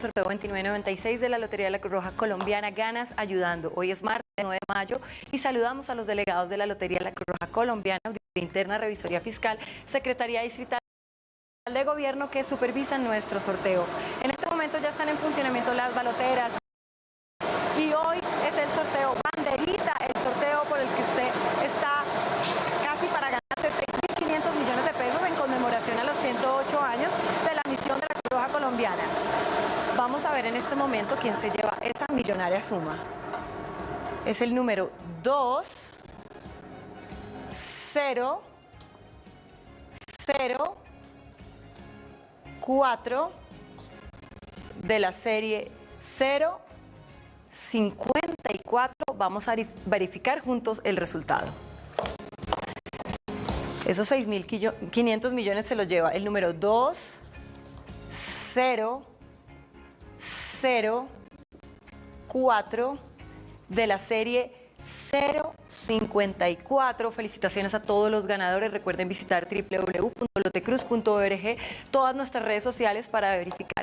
sorteo 2996 de la Lotería de la Cruz Roja Colombiana, ganas ayudando. Hoy es martes 9 de mayo y saludamos a los delegados de la Lotería de la Cruz Roja Colombiana, Auditoría Interna, Revisoría Fiscal, Secretaría Distrital de Gobierno que supervisan nuestro sorteo. En este momento ya están en funcionamiento las baloteras y hoy es el sorteo banderita, el sorteo por el que usted está casi para ganarse 6.500 millones de pesos en conmemoración a los 108 años de la misión de la Cruz Roja Colombiana. Vamos a ver en este momento quién se lleva esa millonaria suma. Es el número 2, 0, 0, 4 de la serie 0, 54. Vamos a verificar juntos el resultado. Esos 6.500 millones se los lleva el número 2, 0, 0, 4 de la serie 054. Felicitaciones a todos los ganadores. Recuerden visitar www.lotecruz.org, todas nuestras redes sociales para verificar